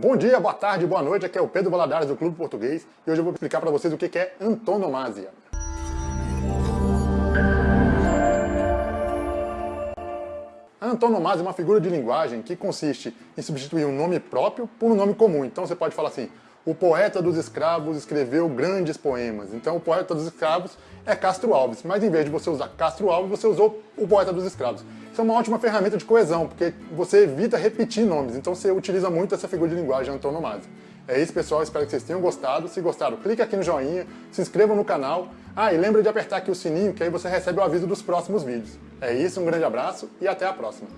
Bom dia, boa tarde, boa noite, aqui é o Pedro Valadares do Clube Português e hoje eu vou explicar para vocês o que é antonomasia. A antonomasia é uma figura de linguagem que consiste em substituir um nome próprio por um nome comum. Então você pode falar assim, o poeta dos escravos escreveu grandes poemas. Então o poeta dos escravos é Castro Alves, mas em vez de você usar Castro Alves, você usou o poeta dos escravos. Isso é uma ótima ferramenta de coesão, porque você evita repetir nomes, então você utiliza muito essa figura de linguagem antonomásia. É isso, pessoal. Espero que vocês tenham gostado. Se gostaram, clique aqui no joinha, se inscreva no canal. Ah, e lembra de apertar aqui o sininho, que aí você recebe o aviso dos próximos vídeos. É isso, um grande abraço e até a próxima.